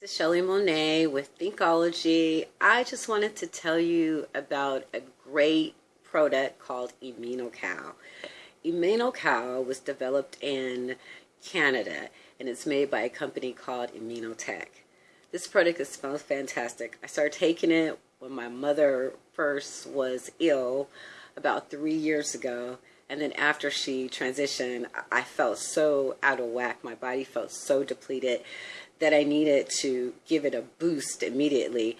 This is Shelly Monet with Thinkology. I just wanted to tell you about a great product called ImmunoCal. ImmunoCal was developed in Canada and it's made by a company called Immunotec. This product is smells fantastic. I started taking it when my mother first was ill about three years ago and then after she transitioned I felt so out of whack. My body felt so depleted that I needed to give it a boost immediately.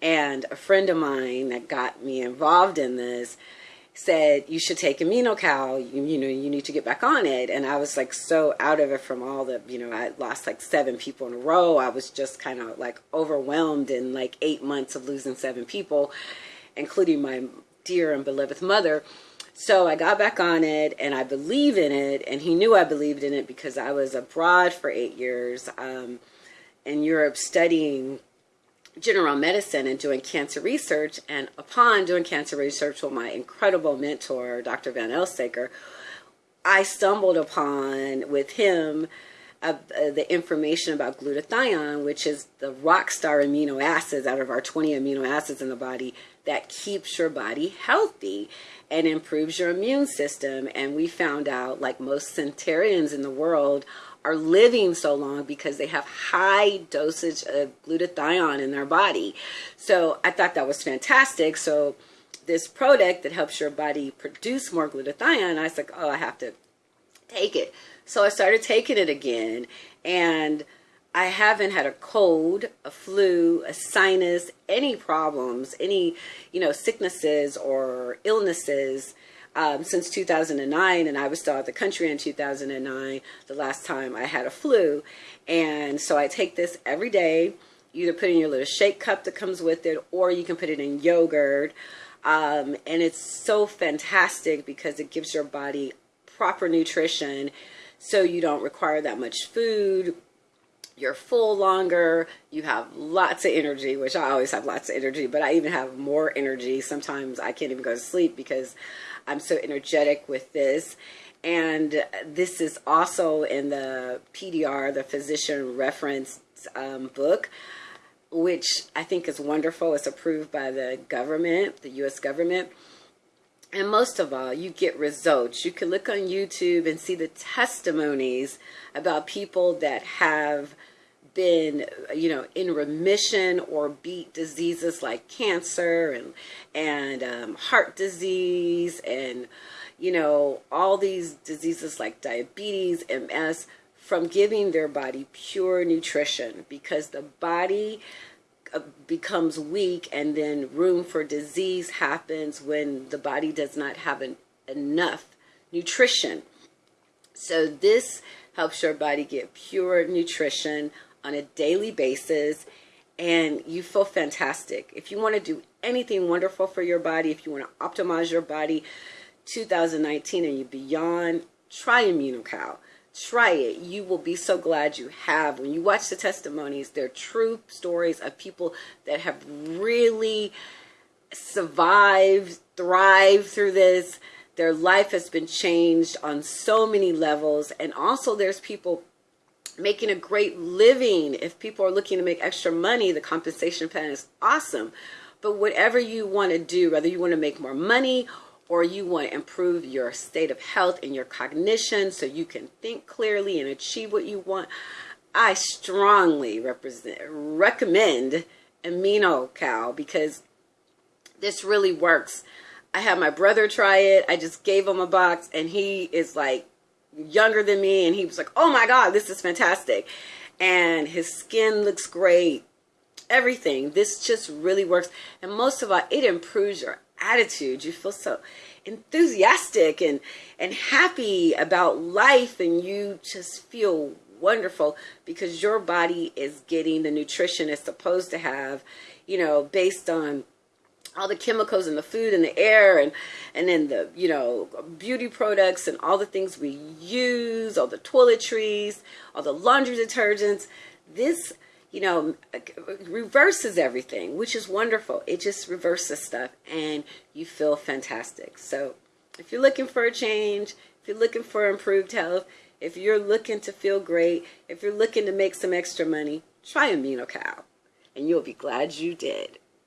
And a friend of mine that got me involved in this said, you should take Immunocal, you, you know, you need to get back on it. And I was like so out of it from all the, you know, I lost like seven people in a row. I was just kind of like overwhelmed in like eight months of losing seven people, including my dear and beloved mother. So I got back on it and I believe in it. And he knew I believed in it because I was abroad for eight years. Um, in Europe studying general medicine and doing cancer research. And upon doing cancer research with my incredible mentor, Dr. Van Elsaker, I stumbled upon with him uh, uh, the information about glutathione, which is the rock star amino acids out of our 20 amino acids in the body that keeps your body healthy and improves your immune system. And we found out, like most centenarians in the world, are living so long because they have high dosage of glutathione in their body. So I thought that was fantastic. So this product that helps your body produce more glutathione, I was like, oh, I have to take it. So I started taking it again and I haven't had a cold, a flu, a sinus, any problems, any, you know, sicknesses or illnesses um, since 2009 and I was still out of the country in 2009 the last time I had a flu. And so I take this every day. Either put in your little shake cup that comes with it or you can put it in yogurt. Um, and it's so fantastic because it gives your body proper nutrition so you don't require that much food you're full longer you have lots of energy which i always have lots of energy but i even have more energy sometimes i can't even go to sleep because I'm so energetic with this. And this is also in the PDR, the physician reference um, book, which I think is wonderful. It's approved by the government, the U.S. government. And most of all, you get results. You can look on YouTube and see the testimonies about people that have been, you know, in remission or beat diseases like cancer and and um, heart disease and you know all these diseases like diabetes, MS from giving their body pure nutrition because the body Uh, becomes weak and then room for disease happens when the body does not have an, enough nutrition. So this helps your body get pure nutrition on a daily basis and you feel fantastic. If you want to do anything wonderful for your body, if you want to optimize your body 2019 and you beyond, try ImmunoCal. Try it. You will be so glad you have. When you watch the testimonies, they're true stories of people that have really survived, thrived through this. Their life has been changed on so many levels. And also there's people making a great living. If people are looking to make extra money, the compensation plan is awesome. But whatever you want to do, whether you want to make more money or you want to improve your state of health and your cognition so you can think clearly and achieve what you want, I strongly represent, recommend Immunocal because this really works. I had my brother try it. I just gave him a box and he is like younger than me and he was like, oh my God, this is fantastic. And his skin looks great. Everything. This just really works. And most of all, it improves your attitude. You feel so enthusiastic and, and happy about life and you just feel wonderful because your body is getting the nutrition it's supposed to have, you know, based on all the chemicals in the food and the air and and then the you know beauty products and all the things we use all the toiletries all the laundry detergents this you know reverses everything which is wonderful it just reverses stuff and you feel fantastic so if you're looking for a change if you're looking for improved health if you're looking to feel great if you're looking to make some extra money try Immunocal, and you'll be glad you did.